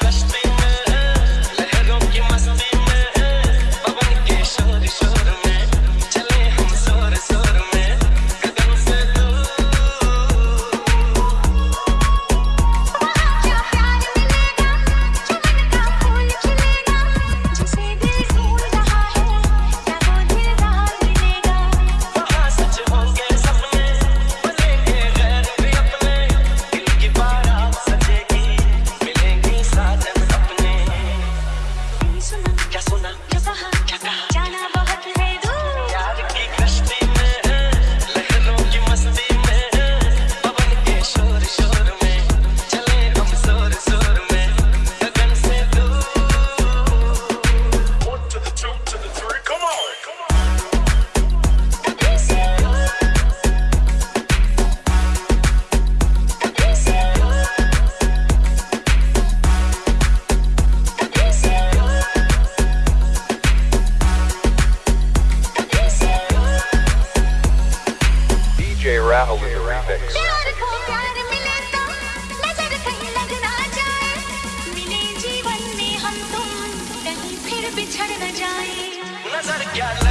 best thing. Raho with the remix. नज़र क्या